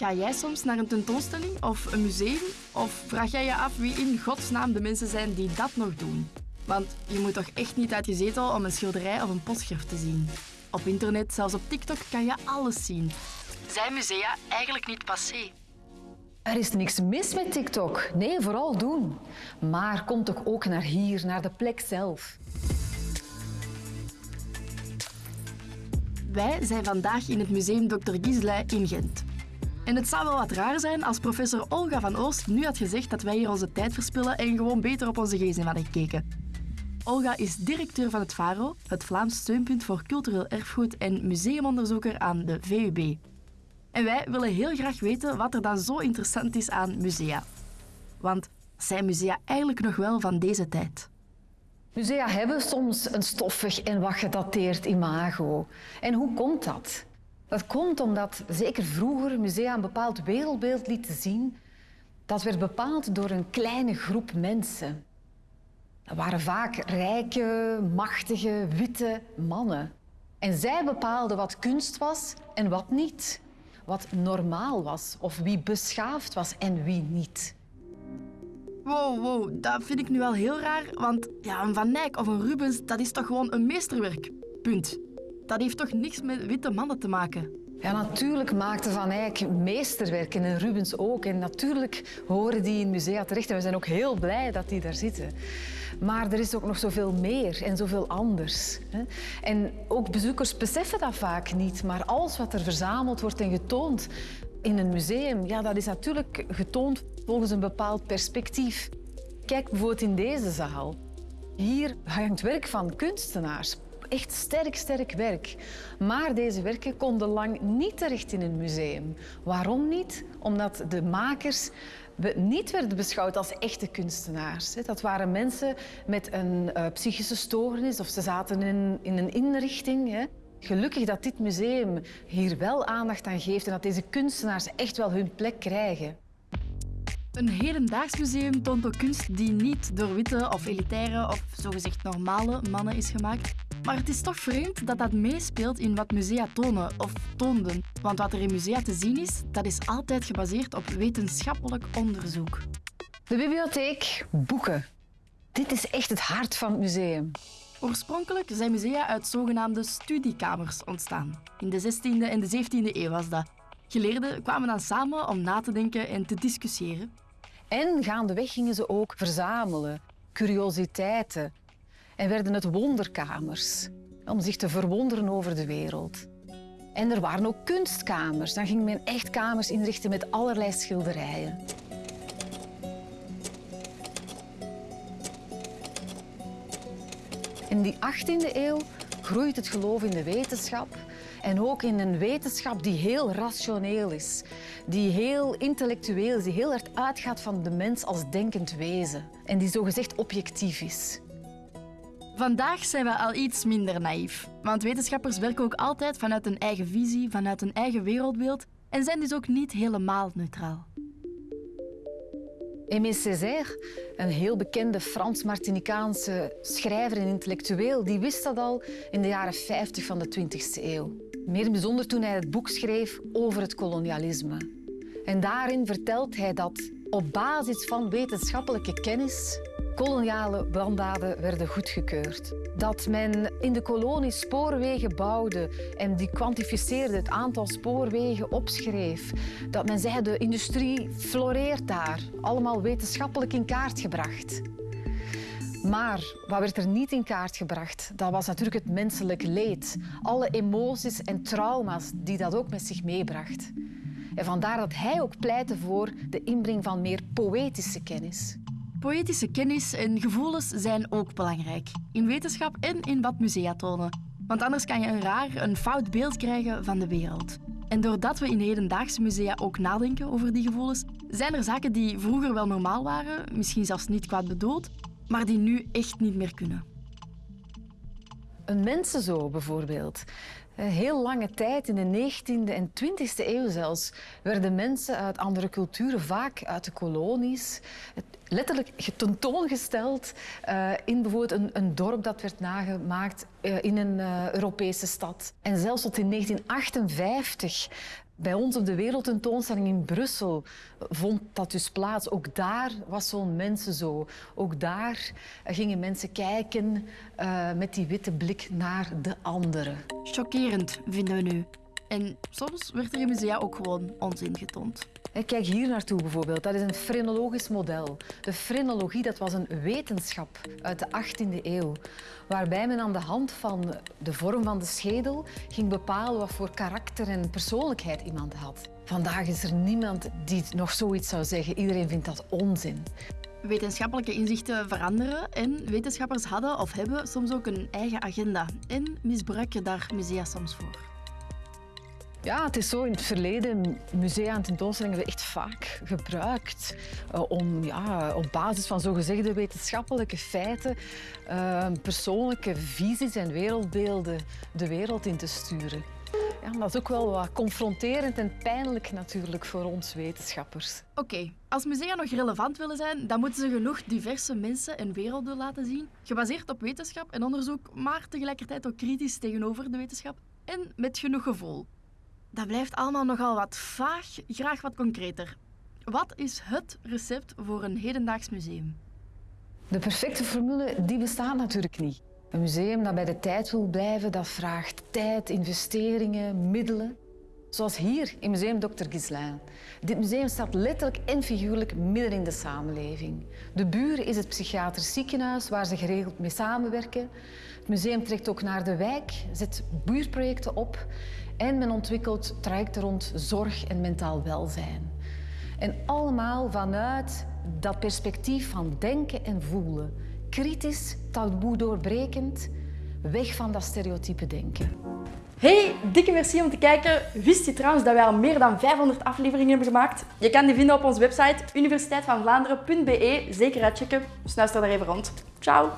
Ga jij soms naar een tentoonstelling of een museum? Of vraag jij je af wie in godsnaam de mensen zijn die dat nog doen? Want je moet toch echt niet uit je zetel om een schilderij of een postschrift te zien. Op internet, zelfs op TikTok, kan je alles zien. Zijn musea eigenlijk niet passé? Er is niks mis met TikTok. Nee, vooral doen. Maar kom toch ook naar hier, naar de plek zelf. Wij zijn vandaag in het museum Dr. Gisley in Gent. En het zou wel wat raar zijn als professor Olga van Oost nu had gezegd dat wij hier onze tijd verspillen en gewoon beter op onze gsm hadden gekeken. Olga is directeur van het VARO, het Vlaams Steunpunt voor Cultureel Erfgoed en museumonderzoeker aan de VUB. En wij willen heel graag weten wat er dan zo interessant is aan musea. Want zijn musea eigenlijk nog wel van deze tijd? Musea hebben soms een stoffig en wat gedateerd imago. En hoe komt dat? Dat komt omdat zeker vroeger musea een bepaald wereldbeeld lieten zien. Dat werd bepaald door een kleine groep mensen. Dat waren vaak rijke, machtige, witte mannen. En zij bepaalden wat kunst was en wat niet. Wat normaal was of wie beschaafd was en wie niet. Wow, wow, dat vind ik nu wel heel raar, want ja, een Van Eyck of een Rubens, dat is toch gewoon een meesterwerk. Punt. Dat heeft toch niks met witte mannen te maken? Ja, natuurlijk maakte Van Eyck meesterwerken en Rubens ook. En natuurlijk horen die in musea terecht. En we zijn ook heel blij dat die daar zitten. Maar er is ook nog zoveel meer en zoveel anders. En ook bezoekers beseffen dat vaak niet. Maar alles wat er verzameld wordt en getoond in een museum, ja, dat is natuurlijk getoond volgens een bepaald perspectief. Kijk bijvoorbeeld in deze zaal. Hier hangt werk van kunstenaars. Echt sterk, sterk werk. Maar deze werken konden lang niet terecht in een museum. Waarom niet? Omdat de makers niet werden beschouwd als echte kunstenaars. Dat waren mensen met een uh, psychische stoornis of ze zaten in, in een inrichting. Gelukkig dat dit museum hier wel aandacht aan geeft en dat deze kunstenaars echt wel hun plek krijgen. Een hedendaags museum toont ook kunst die niet door witte of elitaire of zogezegd normale mannen is gemaakt. Maar het is toch vreemd dat dat meespeelt in wat musea tonen of toonden. Want wat er in musea te zien is, dat is altijd gebaseerd op wetenschappelijk onderzoek. De bibliotheek, boeken. Dit is echt het hart van het museum. Oorspronkelijk zijn musea uit zogenaamde studiekamers ontstaan. In de 16e en de 17e eeuw was dat. Geleerden kwamen dan samen om na te denken en te discussiëren. En gaandeweg gingen ze ook verzamelen, curiositeiten. En werden het wonderkamers, om zich te verwonderen over de wereld. En er waren ook kunstkamers. Dan ging men echt kamers inrichten met allerlei schilderijen. In die 18e eeuw groeit het geloof in de wetenschap en ook in een wetenschap die heel rationeel is, die heel intellectueel is, die heel hard uitgaat van de mens als denkend wezen en die zogezegd objectief is. Vandaag zijn we al iets minder naïef, want wetenschappers werken ook altijd vanuit een eigen visie, vanuit een eigen wereldbeeld en zijn dus ook niet helemaal neutraal. Aimé Césaire, een heel bekende Frans-Martinicaanse schrijver en intellectueel, die wist dat al in de jaren 50 van de 20e eeuw. Meer bijzonder toen hij het boek schreef over het kolonialisme. En daarin vertelt hij dat op basis van wetenschappelijke kennis koloniale branddaden werden goedgekeurd. Dat men in de kolonie spoorwegen bouwde en die kwantificeerde het aantal spoorwegen opschreef. Dat men zei de industrie floreert daar. Allemaal wetenschappelijk in kaart gebracht. Maar wat werd er niet in kaart gebracht? Dat was natuurlijk het menselijk leed. Alle emoties en trauma's die dat ook met zich meebracht. En vandaar dat hij ook pleitte voor de inbreng van meer poëtische kennis. Poëtische kennis en gevoelens zijn ook belangrijk. In wetenschap en in wat musea tonen. Want anders kan je een raar, een fout beeld krijgen van de wereld. En doordat we in hedendaagse musea ook nadenken over die gevoelens, zijn er zaken die vroeger wel normaal waren, misschien zelfs niet kwaad bedoeld, maar die nu echt niet meer kunnen. Een mensenzoo bijvoorbeeld. Een heel lange tijd, in de 19e en 20e eeuw zelfs, werden mensen uit andere culturen, vaak uit de kolonies, letterlijk tentoongesteld uh, in bijvoorbeeld een, een, dorp dat werd nagemaakt uh, in een Europese stad. En zelfs tot in 1958 Bij ons op de wereldtentoonstelling in Brussel vond dat dus plaats. Ook daar was zo'n mensen zo. Ook daar gingen mensen kijken uh, met die witte blik naar de anderen. Chockerend, vinden we nu. En soms werd er in musea ook gewoon onzin getoond. Kijk hier naartoe bijvoorbeeld. Dat is een frenologisch model. De frenologie dat was een wetenschap uit de 18e eeuw, waarbij men aan de hand van de vorm van de schedel ging bepalen wat voor karakter en persoonlijkheid iemand had. Vandaag is er niemand die nog zoiets zou zeggen. Iedereen vindt dat onzin. Wetenschappelijke inzichten veranderen en wetenschappers hadden of hebben soms ook een eigen agenda en misbruiken daar musea soms voor. Ja, het is zo. In het verleden, musea en tentoonstellingen werden echt vaak gebruikt uh, om ja, op basis van zogezegde wetenschappelijke feiten uh, persoonlijke visies en wereldbeelden de wereld in te sturen. Ja, dat is ook wel wat confronterend en pijnlijk natuurlijk voor ons wetenschappers. Oké, als musea nog relevant willen zijn, dan moeten ze genoeg diverse mensen en werelden laten zien, gebaseerd op wetenschap en onderzoek, maar tegelijkertijd ook kritisch tegenover de wetenschap en met genoeg gevoel. Dat blijft allemaal nogal wat vaag, graag wat concreter. Wat is het recept voor een hedendaags museum? De perfecte formule die bestaat natuurlijk niet. Een museum dat bij de tijd wil blijven, dat vraagt tijd, investeringen, middelen. Zoals hier in Museum Dr. Gislain. Dit museum staat letterlijk en figuurlijk midden in de samenleving. De Buren is het psychiatrisch ziekenhuis waar ze geregeld mee samenwerken. Het museum trekt ook naar de wijk, zet buurtprojecten op en men ontwikkelt trajecten rond zorg en mentaal welzijn. En allemaal vanuit dat perspectief van denken en voelen. Kritisch, taboe doorbrekend, weg van dat stereotype denken. Hey, dikke merci om te kijken. Wist je trouwens dat wij al meer dan 500 afleveringen hebben gemaakt? Je kan die vinden op onze website universiteitvandvlaanderen.be. Zeker uitchecken. Snuister daar even rond. Ciao!